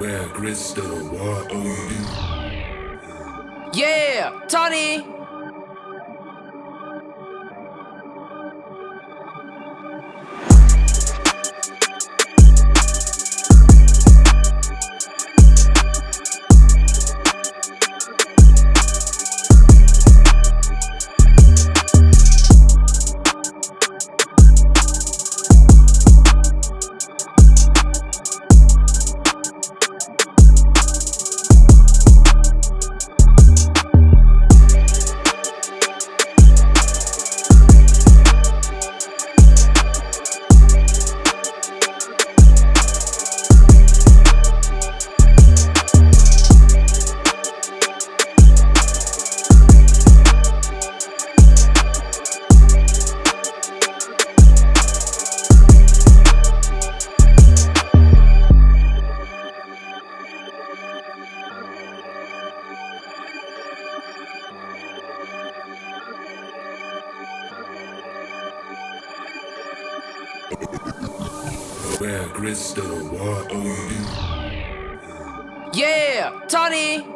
Where Crystal, what do you do? Yeah, Tony. Where Crystal, do? Yeah, Tony.